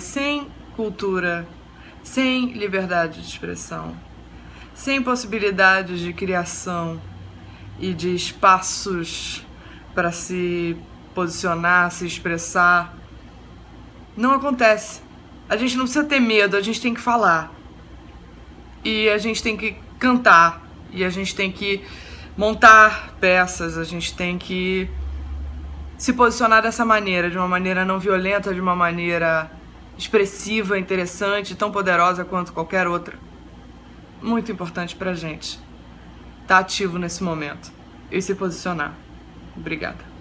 Sem cultura, sem liberdade de expressão, sem possibilidades de criação e de espaços para se posicionar, se expressar, não acontece. A gente não precisa ter medo, a gente tem que falar. E a gente tem que cantar, e a gente tem que montar peças, a gente tem que se posicionar dessa maneira, de uma maneira não violenta, de uma maneira expressiva, interessante, tão poderosa quanto qualquer outra. Muito importante pra gente tá ativo nesse momento e se posicionar. Obrigada.